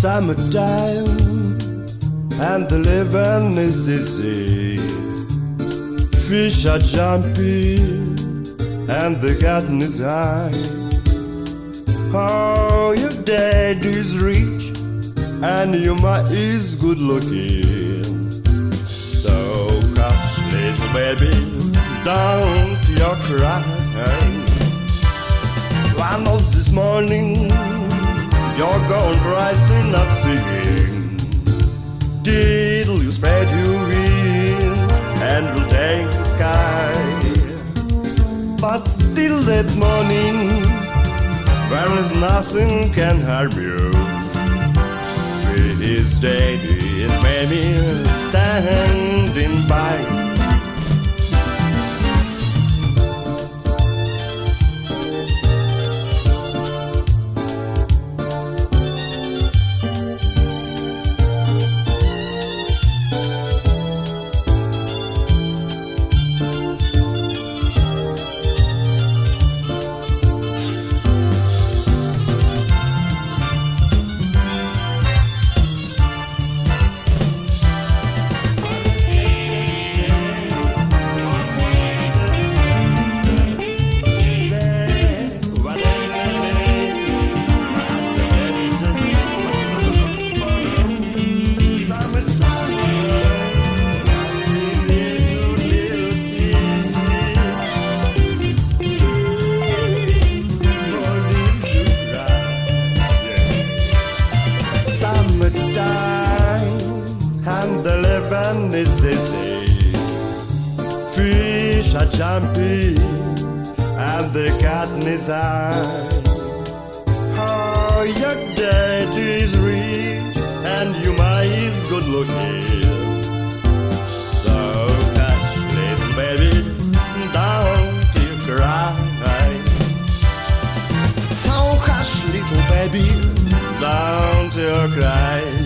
summertime and the living is easy. Fish are jumping and the garden is high. Oh, your dad is rich and your ma is good looking. So hush, little baby, don't you cry. I know this morning going rising up singing. Diddle, you spread your wings and will take the sky. But till that morning, there is nothing can harm you. With His daddy and mammy standing by. and the living is easy. Fish are jumpy and the cat is high. Oh, your daddy is rich and you might is good looking. So little baby, don't you cry. So hush, little baby, don't you cry.